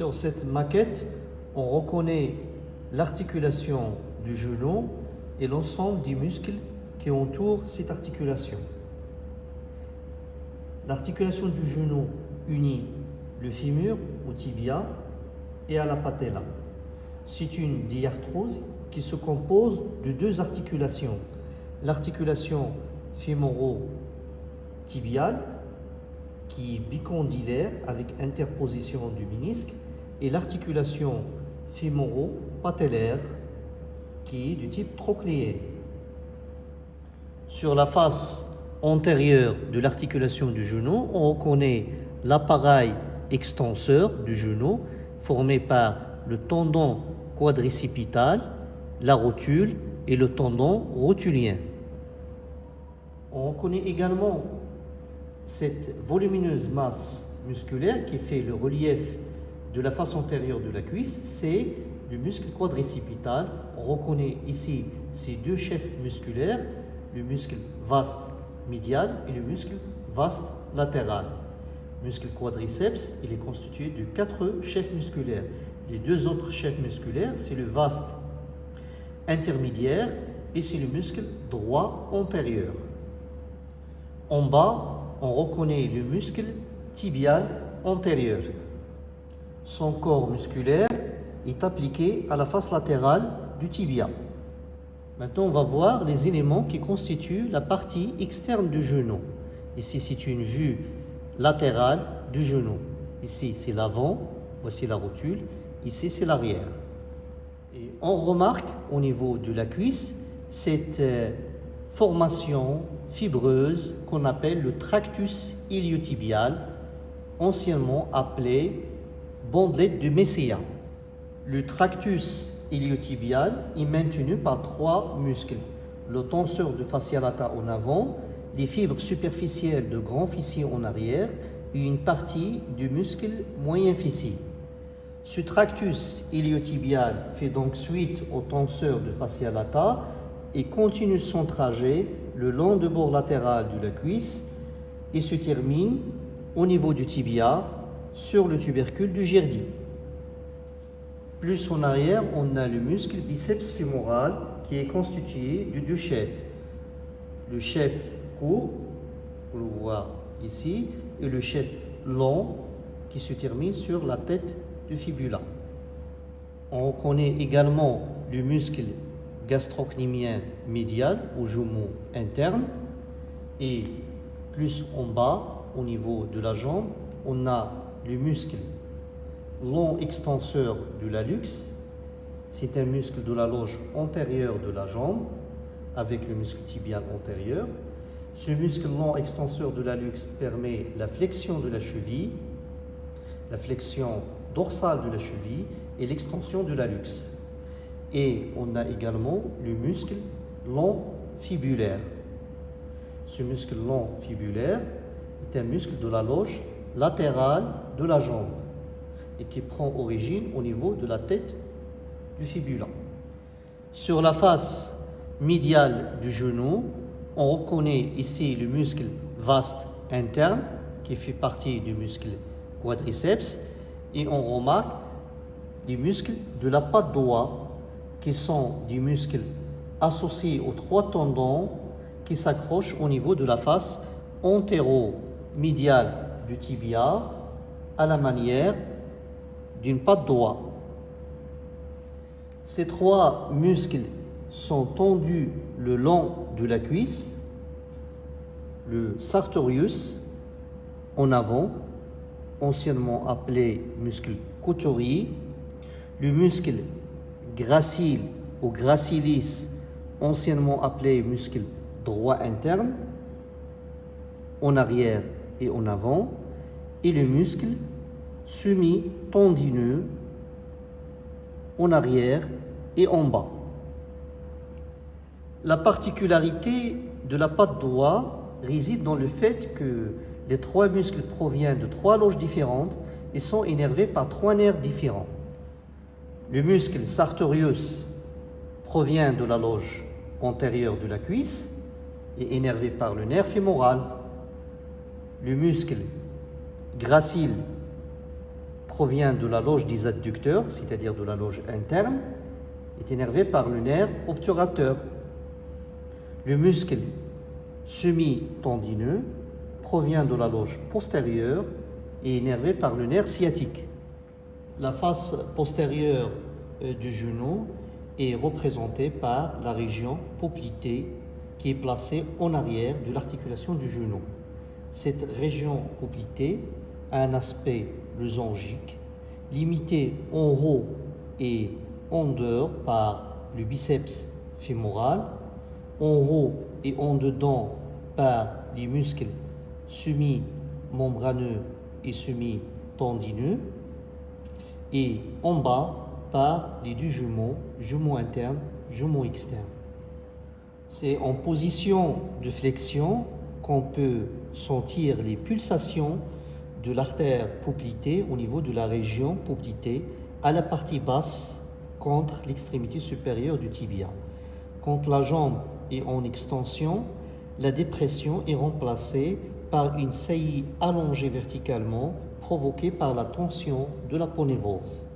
Sur cette maquette, on reconnaît l'articulation du genou et l'ensemble des muscles qui entourent cette articulation. L'articulation du genou unit le fémur au tibia et à la patella. C'est une diarthrose qui se compose de deux articulations. L'articulation fémoro-tibiale qui est bicondylaire avec interposition du ménisque et l'articulation fémoro-patellaire qui est du type trochléé. Sur la face antérieure de l'articulation du genou, on reconnaît l'appareil extenseur du genou formé par le tendon quadricipital, la rotule et le tendon rotulien. On reconnaît également cette volumineuse masse musculaire qui fait le relief de la face antérieure de la cuisse, c'est le muscle quadricipital. On reconnaît ici ces deux chefs musculaires, le muscle vaste médial et le muscle vaste latéral. Le muscle quadriceps, il est constitué de quatre chefs musculaires. Les deux autres chefs musculaires, c'est le vaste intermédiaire et c'est le muscle droit antérieur. En bas, on reconnaît le muscle tibial antérieur. Son corps musculaire est appliqué à la face latérale du tibia. Maintenant, on va voir les éléments qui constituent la partie externe du genou. Ici, c'est une vue latérale du genou. Ici, c'est l'avant, voici la rotule. Ici, c'est l'arrière. Et on remarque au niveau de la cuisse cette euh, formation fibreuse qu'on appelle le tractus iliotibial, anciennement appelé bandelette de Messia. Le tractus iliotibial est maintenu par trois muscles. Le tenseur de fascia lata en avant, les fibres superficielles de grand fessier en arrière et une partie du muscle moyen fessier. Ce tractus iliotibial fait donc suite au tenseur de fascia lata et continue son trajet le long du bord latéral de la cuisse et se termine au niveau du tibia sur le tubercule du gerdi. Plus en arrière, on a le muscle biceps fémoral qui est constitué de deux chefs. Le chef court, on le voit ici, et le chef long qui se termine sur la tête du fibula. On reconnaît également le muscle gastrocnémien médial au jumeau interne et plus en bas au niveau de la jambe on a le muscle long extenseur de l'allux c'est un muscle de la loge antérieure de la jambe avec le muscle tibial antérieur. Ce muscle long extenseur de l'allux permet la flexion de la cheville la flexion dorsale de la cheville et l'extension de l'allux et on a également le muscle long fibulaire. Ce muscle long fibulaire est un muscle de la loge latérale de la jambe et qui prend origine au niveau de la tête du fibula. Sur la face médiale du genou, on reconnaît ici le muscle vaste interne qui fait partie du muscle quadriceps et on remarque les muscles de la patte doigt qui sont des muscles associés aux trois tendons qui s'accrochent au niveau de la face antéro-médiale tibia à la manière d'une patte doigt. Ces trois muscles sont tendus le long de la cuisse, le sartorius en avant, anciennement appelé muscle couturier, le muscle gracile ou gracilis, anciennement appelé muscle droit interne, en arrière et en avant, et le muscle semi-tendineux en arrière et en bas. La particularité de la patte droite réside dans le fait que les trois muscles proviennent de trois loges différentes et sont énervés par trois nerfs différents. Le muscle sartorius provient de la loge antérieure de la cuisse et énervé par le nerf fémoral. Le muscle gracile provient de la loge des adducteurs, c'est-à-dire de la loge interne, est énervé par le nerf obturateur. Le muscle semi-tendineux provient de la loge postérieure et est énervé par le nerf sciatique. La face postérieure euh, du genou est représentée par la région poplitée qui est placée en arrière de l'articulation du genou. Cette région poplitée a un aspect losangique, limité en haut et en dehors par le biceps fémoral, en haut et en dedans par les muscles semi-membraneux et semi-tendineux, et en bas par les deux jumeaux, jumeaux internes, jumeaux externes. C'est en position de flexion qu'on peut sentir les pulsations de l'artère poplitée au niveau de la région poplitée à la partie basse contre l'extrémité supérieure du tibia. Quand la jambe est en extension, la dépression est remplacée par une saillie allongée verticalement provoquée par la tension de la ponévrose.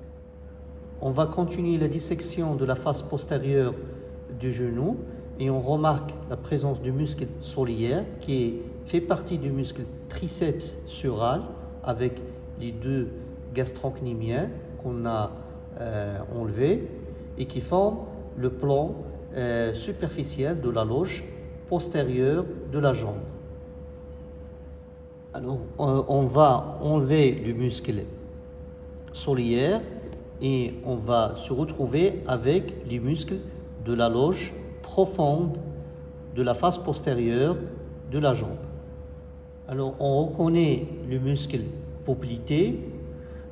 On va continuer la dissection de la face postérieure du genou et on remarque la présence du muscle soliaire qui fait partie du muscle triceps sural avec les deux gastrocnémiens qu'on a euh, enlevés et qui forment le plan euh, superficiel de la loge postérieure de la jambe. Alors, on va enlever le muscle soliaire et on va se retrouver avec les muscles de la loge profonde de la face postérieure de la jambe. Alors on reconnaît le muscle poplité,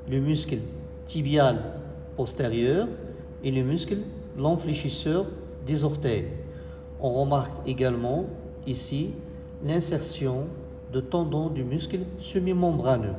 le muscle tibial postérieur et le muscle l'enfléchisseur des orteils. On remarque également ici l'insertion de tendons du muscle semi-membraneux.